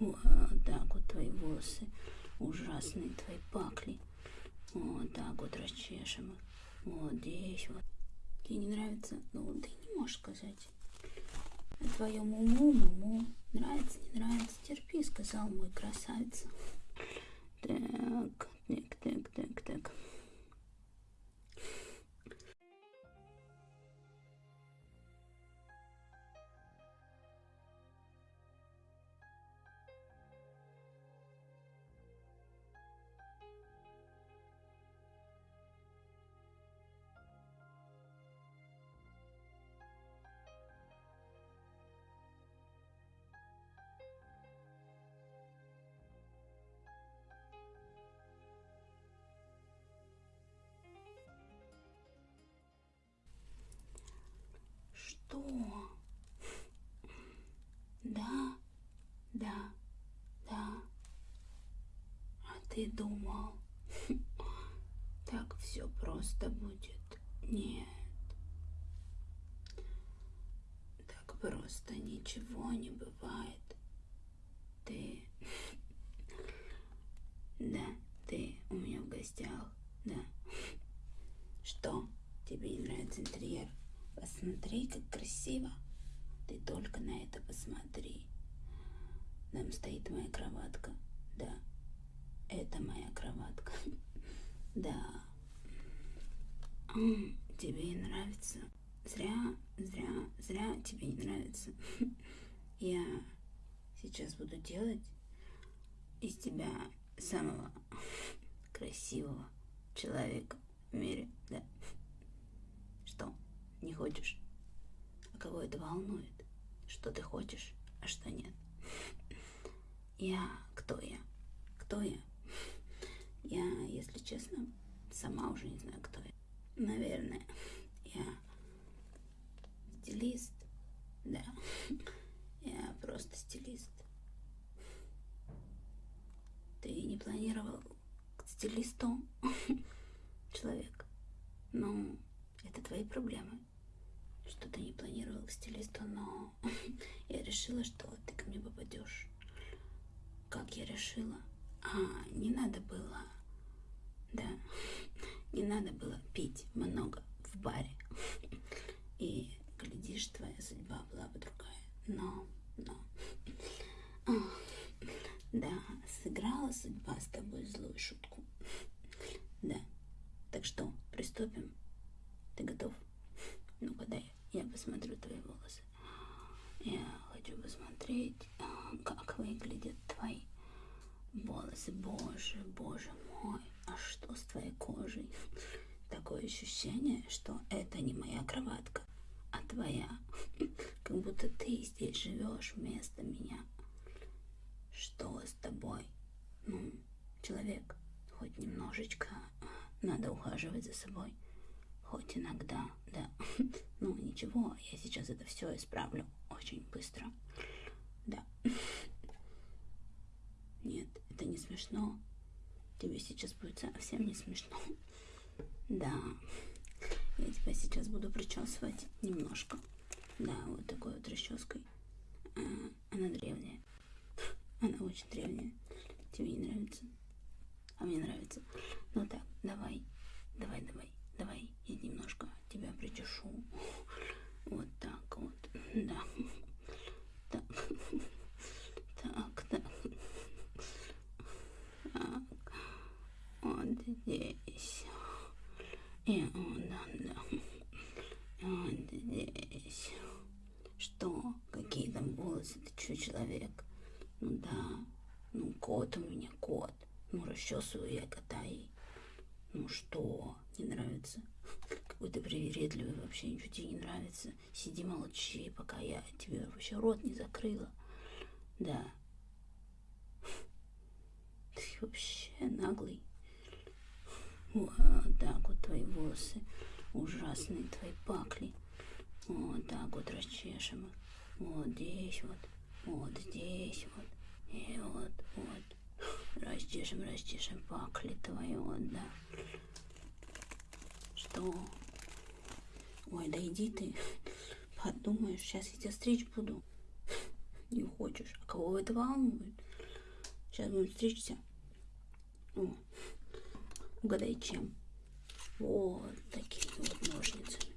Вот так вот твои волосы ужасные, твои пакли. Вот так вот расчешем их. Вот здесь вот. Тебе не нравится? Ну, ты не можешь сказать. А твоему уму, уму, нравится, не нравится, терпи, сказал мой красавица. Так, так, так, так, так. Что? Да, да, да. А ты думал, так все просто будет? Нет. Так просто ничего не бывает. Ты... Да, ты у меня в гостях, да. Что? Тебе не нравится интерьер? Посмотри, как красиво. Ты только на это посмотри. Там стоит моя кроватка. Да, это моя кроватка. Да. Тебе нравится? Зря, зря, зря тебе не нравится. Я сейчас буду делать из тебя самого красивого человека в мире. Да. Что? Не хочешь? А это волнует? Что ты хочешь, а что нет? Я... Кто я? Кто я? Я, если честно, сама уже не знаю, кто я. Наверное, я стилист. Да, я просто стилист. Ты не планировал к стилисту, человек? Ну, это твои проблемы. Что ты не планировал к стилисту, но я решила, что ты ко мне попадешь. Как я решила? А, не надо было, да, не надо было пить много в баре. И, глядишь, твоя судьба была бы другая. Но, но, да, сыграла судьба с тобой злую шутку. Да, так что, приступим? Ты готов? Ну-ка, я посмотрю твои волосы. Я хочу посмотреть, как выглядят твои волосы. Боже, боже мой, а что с твоей кожей? Такое ощущение, что это не моя кроватка, а твоя. Как будто ты здесь живешь вместо меня. Что с тобой? Ну, человек, хоть немножечко надо ухаживать за собой. Хоть иногда, да. Ну, ничего, я сейчас это все исправлю очень быстро. Да. Нет, это не смешно. Тебе сейчас будет совсем не смешно. Да. Я тебя сейчас буду причесывать немножко. Да, вот такой вот расческой. А, она древняя. Она очень древняя. Тебе не нравится? А мне нравится. Ну так, давай, давай, давай, давай. Я немножко тебя причешу. Вот так вот. Да. Так. Так, так. Так. Вот здесь. И вот, да, да. Вот здесь. Что? Какие там волосы? Ты что, человек? Ну да. Ну, кот у меня, кот. Ну, расчесываю я кота и... Ну что, не нравится? Какой ты привередливый, вообще ничего тебе не нравится. Сиди молчи, пока я тебе вообще рот не закрыла. Да. Ты вообще наглый. Вот так вот твои волосы ужасные, твои пакли. Вот так вот расчешем их. Вот здесь вот, вот здесь вот, и вот, вот. Расчешем, расчешем пакли твои, вот, да. Что? Ой, да иди ты. Подумаешь, сейчас я тебя стричь буду. Не хочешь. А кого это волнует? Сейчас будем стричься. О, угадай, чем? Вот такими вот ножницами.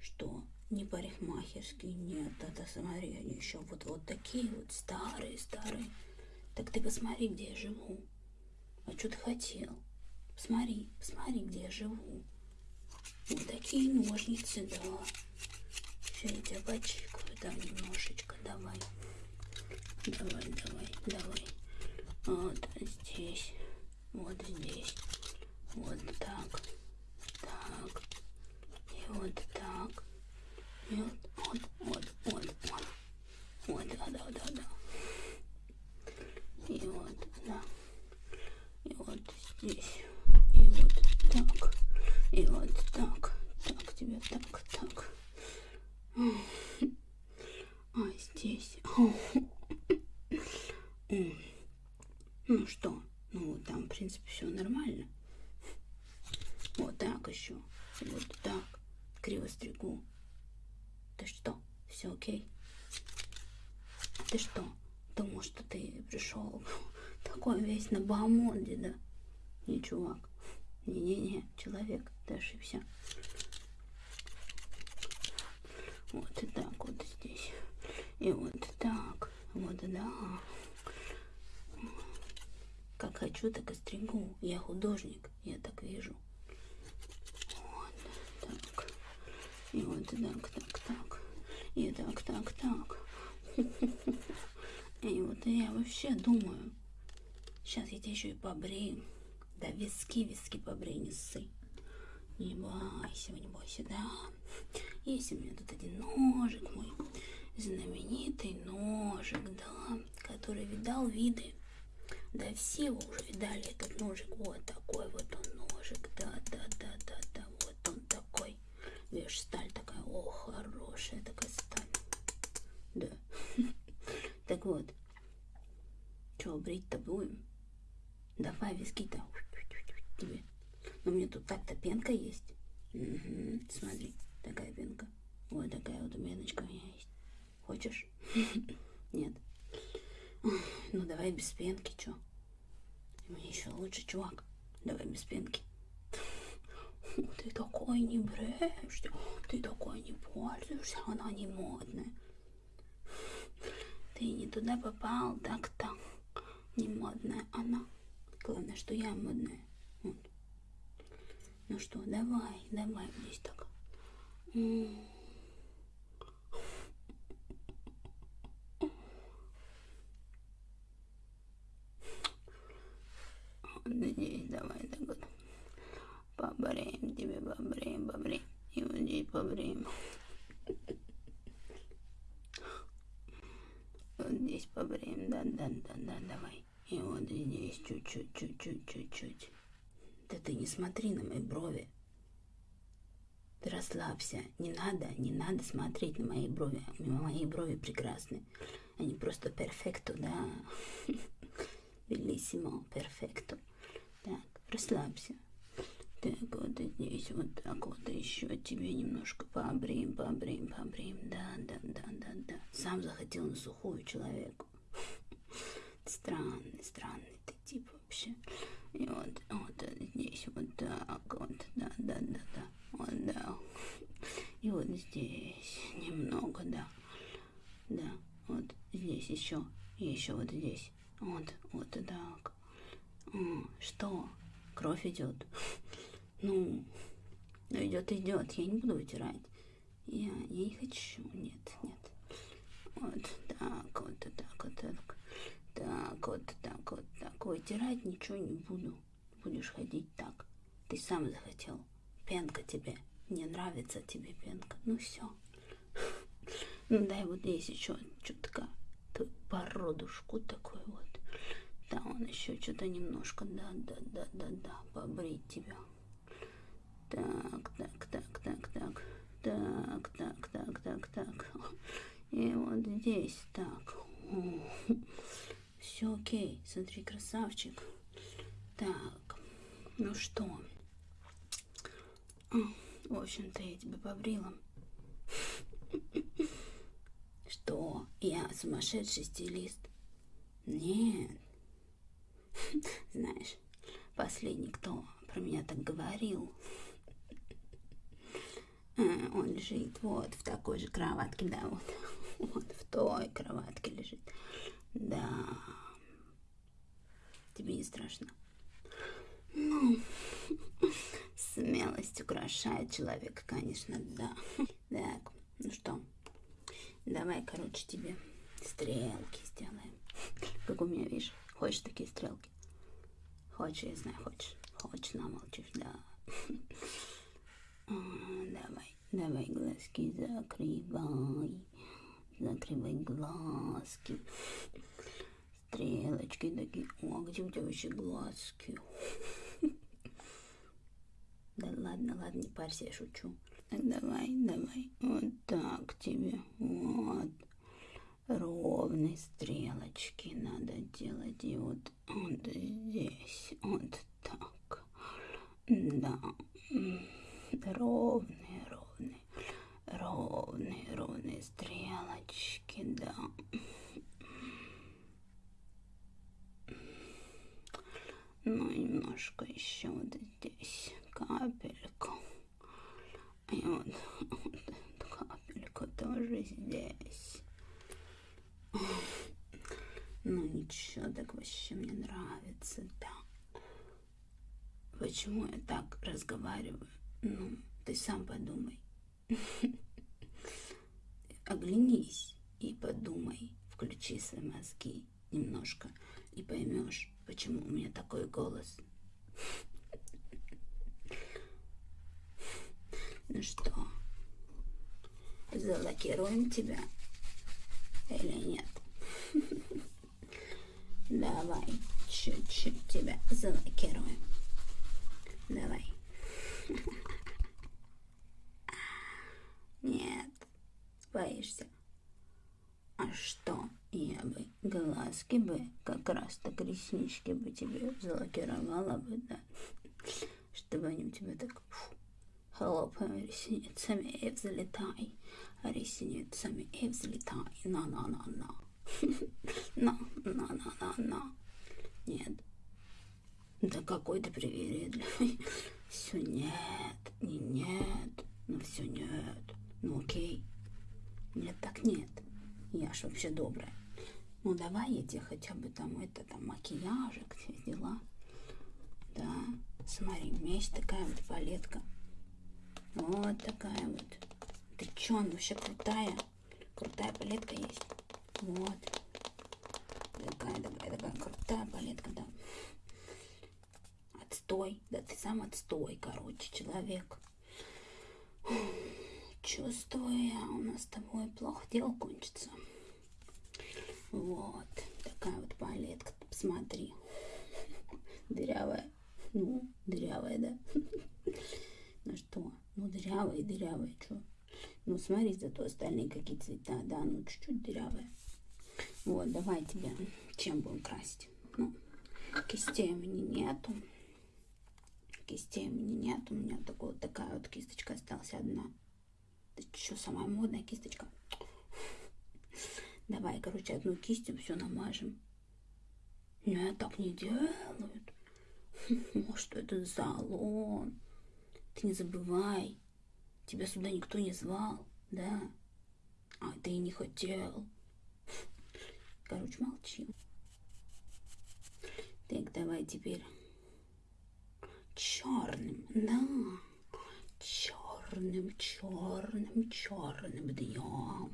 Что? Не парикмахерские, нет, это смотри, они еще вот, вот такие вот старые, старые. Так ты посмотри, где я живу. А что ты хотел? Посмотри, посмотри, где я живу. Вот такие ножницы, да. Сейчас я тебя почикаю, да, немножечко, давай. Давай, давай, давай. Вот здесь, вот здесь, вот так, и вот так, и вот, вот, вот, вот, вот, вот, да, да, да, да. И вот, да, и вот здесь, и вот так, и вот так, так, тебе так, так. А здесь. Ну что, ну там, в принципе, все нормально. Вот так еще. Вот так. Криво стригу. Ты что? Все окей? Ты что? Думал, что ты пришел такой весь на бамонде, да? Не, чувак. Не-не-не, человек, ты ошибся. Вот и так вот здесь. И вот так. Вот, да. Как хочу, так и стригу. Я художник, я так вижу. Вот так. И вот так, так, так. И так, так, так. И вот я вообще думаю, сейчас я тебя еще и побрею. Да виски, виски побрей, не ссы. Не бойся, не бойся, да. Есть у меня тут один ножик мой, знаменитый ножик, да, который видал виды. Да все его уже видали, этот ножик. Вот такой вот он ножик, да, да, да, да, да, вот он такой. Видишь, сталь такая, о, хорошая такая сталь. Да. Так вот, что, брить-то будем? Давай виски-то тебе. Но мне тут так-то пенка есть. Угу, смотри, такая пенка. Вот такая вот пеночка у меня есть. Хочешь? Нет. Ну, давай без пенки, чё? Мне еще лучше, чувак. Давай без пенки. Ты такой не бреешься, ты такой не пользуешься, она не модная. Ты не туда попал, так-то. Не модная она. Главное, что я модная. Вот. Ну что, давай, давай здесь так. Здесь давай так вот. Побреем тебе, побреем, побреем. И вот здесь побреем. Вот здесь побреем, да, да, да, да, давай. И вот здесь чуть-чуть, чуть-чуть, чуть-чуть. Да ты не смотри на мои брови. Ты расслабься. Не надо, не надо смотреть на мои брови. Мои брови прекрасны. Они просто перфекто, да. Белиссимо, перфекто. Так, расслабься. Так, вот здесь, вот так вот еще тебе немножко побреем, побреем, побреем. Да, да, да, да, да. Сам захотел на сухую человеку. Странный, странный ты тип вообще. И вот, вот здесь вот так вот, да, да, да, да, вот, да. И вот здесь немного, да, да, вот здесь еще, и еще вот здесь, вот, вот так. Что? Кровь идет? Ну, ну идет, идет, я не буду вытирать. Я, я не хочу, нет, нет. Вот так, вот так, вот так. Так, вот так, вот так. Вытирать ничего не буду. Будешь ходить так. Ты сам захотел. Пенка тебе. Не нравится тебе пенка. Ну все. Ну дай вот здесь еще чутка. Породушку такой вот. Да, он еще что-то немножко. Да, да, да, да, да. Побрить тебя. Так, так, так, так, так. Так, так, так, так, так. И вот здесь так. Все окей, смотри, красавчик. Так, ну что? В общем-то, я тебя побрила. Что? Я сумасшедший стилист? Нет, последний, кто про меня так говорил. А, он лежит вот в такой же кроватке, да, вот, вот в той кроватке лежит. Да. Тебе не страшно? Ну, смелость украшает человека, конечно, да. Так, ну что, давай, короче, тебе стрелки сделаем. Как у меня, видишь, хочешь такие стрелки? Хочешь, я знаю, хочешь. Хочешь, намолчишь, да. Давай, давай глазки закрывай. Закрывай глазки. Стрелочки такие. О, где у тебя вообще глазки? Да ладно, ладно, не парься, я шучу. Давай, давай. Вот так тебе. Вот. Ровные стрелочки надо делать. И вот, вот здесь. Вот так. Да. Ровные, ровные. Ровные, ровные стрелочки, да. Ну, немножко еще вот здесь капельку. И вот, вот капельку тоже здесь. Ну ничего, так вообще мне нравится, да. Почему я так разговариваю? Ну, ты сам подумай. Оглянись и подумай, включи свои мозги немножко и поймешь, почему у меня такой голос. Ну что, залокируем тебя или нет? Давай чуть-чуть тебя залокируем. Давай. Нет, боишься. А что, я бы глазки бы, как раз так реснички бы тебе залокировала бы, да? Чтобы они у тебя так фу, хлопаем ресницами и взлетай. Ресницами и взлетай. На-на-на-на. На-на-на-на-на. Нет. Да какой ты привередливый. Все нет, не нет, ну все нет. Ну окей. Нет, так нет. Я ж вообще добрая. Ну давай я тебе хотя бы там это там макияжик, все дела. Да, смотри, у меня есть такая вот палетка. Вот такая вот. Ты чё, она вообще крутая. Крутая палетка есть. Вот. Такая, такая, такая крутая палетка, да. Отстой. Да ты сам отстой, короче, человек. Чувствую я, у нас с тобой плохо дело кончится. Вот. Такая вот палетка. Посмотри. Дырявая. Ну, дырявая, да? Ну что? Ну, дырявая, дырявая, что? Ну, смотри, зато остальные какие цвета, да, ну, чуть-чуть дырявая. Вот, давай тебя чем будем красить? Ну, кистей у меня нету. Кистей у меня нет. У меня такой, вот такая вот кисточка осталась одна. Это что, самая модная кисточка? Давай, короче, одну кистью все намажем. Нет, так не делают. Может, это залон. Ты не забывай. Тебя сюда никто не звал, да? А ты и не хотел. Короче, молчи. Так, давай теперь черным, да, черным, черным, черным днем,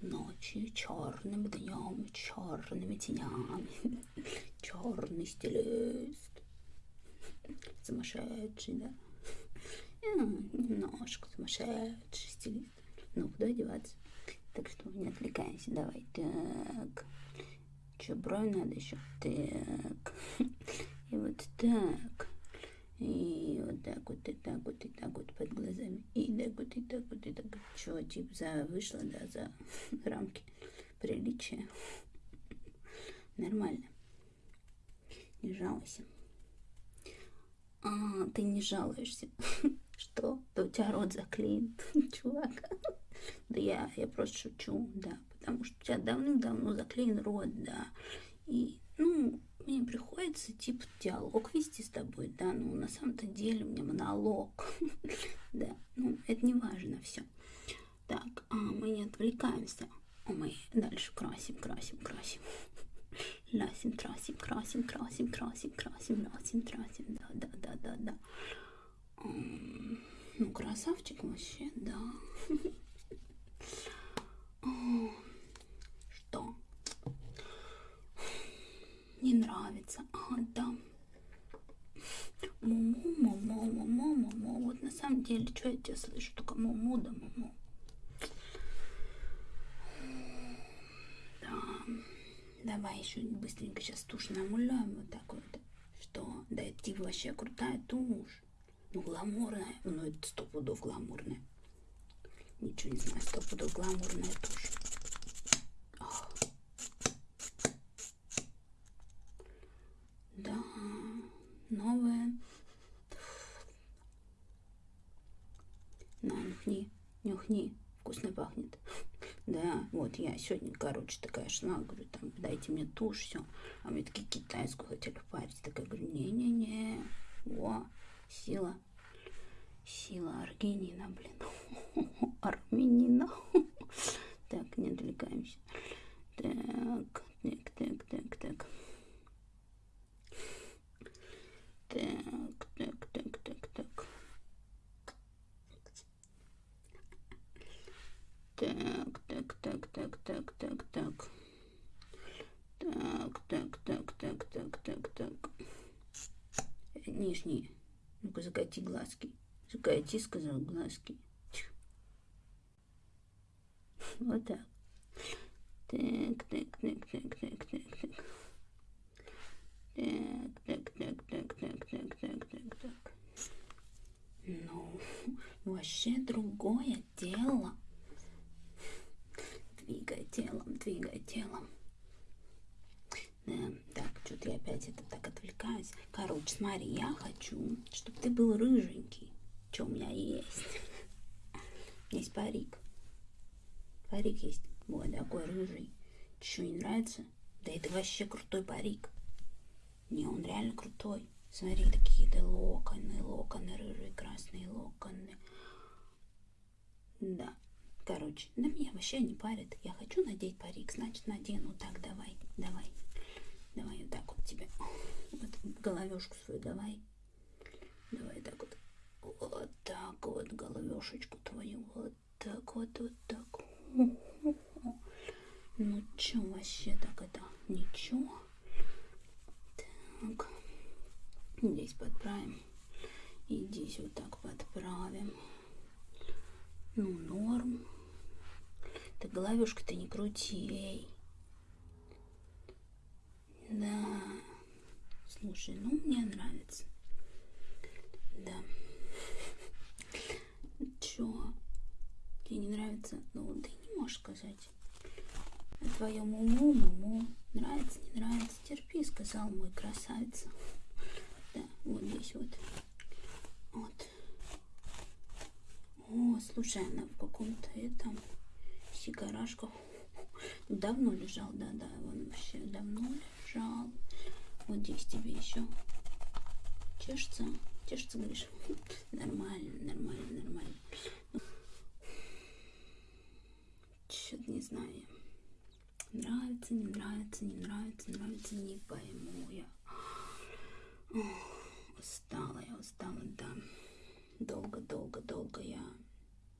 ночью черным днем, черными тенями, черный стилист, сумасшедший, да, немножко сумасшедший стилист, ну куда деваться? Так что не отвлекайся, давай. Так. Что, бровь надо еще? Так. И вот так. И вот так вот, и так вот, и так вот под глазами. И так вот, и так вот, и так вот. Что, типа, за вышло, да, за рамки приличия. Нормально. Не жалуйся. А, ты не жалуешься. Что? Да у тебя рот заклеен, чувак. Да я, я просто шучу, да, потому что у тебя давным-давно заклеен рот, да. И, мне приходится типа, диалог вести с тобой, да, ну, на самом-то деле у меня монолог, да, ну, это не важно все. Так, а мы не отвлекаемся, мы дальше красим, красим, красим. Лясим, трасим, красим, красим, красим, красим, лясим, трасим, да, да, да, да, да. Ну, красавчик вообще, да. Что? Не нравится. А, да. Муму, муму, муму, муму. Вот на самом деле, что я тебя слышу? Только муму да муму. Да. Давай еще быстренько сейчас тушь намуляем вот так вот. Что? Да ты вообще крутая тушь. Ну, гламурная. Ну, это сто пудов гламурная. Ничего не знаю, сто пудов гламурная тушь. Ох. Да, новая. На, нюхни, нюхни. Вкусно пахнет. Да, вот я сегодня, короче, такая шла, говорю, там, дайте мне тушь, все. А мне такие китайскую хотели парить. Такая, говорю, не-не-не. Во, сила. Сила аргинина, блин. Армянина. Так, не отвлекаемся. Так, так, так, так, так. Так, так, так, так, так. Так, так, так, так, так, так, так. Так, так, так, так, так, так, так. Нижний. Ну-ка, закати глазки. Закати, сказал, глазки. Вот так. Так, так, так, так, так, так, так. Так, так, так, так, так, так, так, так. так. Ну, вообще другое дело. Двигай телом, двигай телом. Так, что-то я опять это так отвлекаюсь. Короче, смотри, я хочу, чтобы ты был рыженький. Что у меня есть? Есть парик. Парик есть. Вот такой рыжий. Что, не нравится? Да это вообще крутой парик. Не, он реально крутой. Смотри, такие-то локоны, локоны, рыжие, красные локоны. Да, короче, на меня вообще не парит. Я хочу надеть парик, значит надену. Так, давай, давай. Давай вот так вот тебе. Вот головешку свою давай. Давай так вот. Вот так вот головешечку твою. Вот так вот, вот так. Ну чё вообще так это? Ничего. Так. Здесь подправим. И здесь вот так подправим. Ну, норм. Ты головешка-то не крути, эй. Да. Слушай, ну мне нравится. Да. Чё? Тебе не нравится? Ну, ты не можешь сказать. А твоему уму, муму нравится, не нравится? Терпи, сказал мой красавица. Да, вот здесь вот. Вот. О, слушай, она в каком-то этом сигарашках давно лежал, да-да, он вообще давно лежал. Вот здесь тебе еще чешется, чешется, говоришь, нормально, нормально, нормально. Что-то не знаю. Нравится, не нравится, не нравится, нравится, не пойму я. Ох, устала я, устала, да. Долго-долго-долго я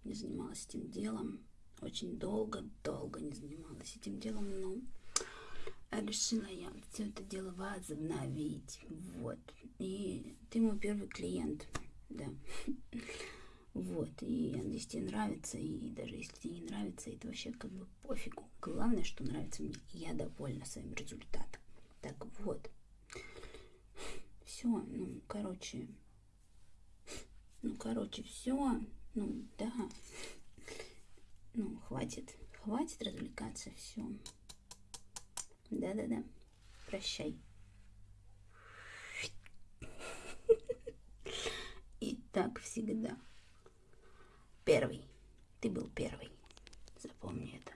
не занималась этим делом. Очень долго-долго не занималась этим делом, но решила я все это дело возобновить. Вот. И ты мой первый клиент, да. Вот, и надеюсь, тебе нравится, и даже если тебе не нравится, это вообще как бы пофигу. Главное, что нравится мне, я довольна своим результатом. Так вот, все, ну, короче, ну, короче, все, ну, да, ну, хватит, хватит развлекаться, все. Да-да-да, прощай. И так всегда. Первый. Ты был первый. Запомни это.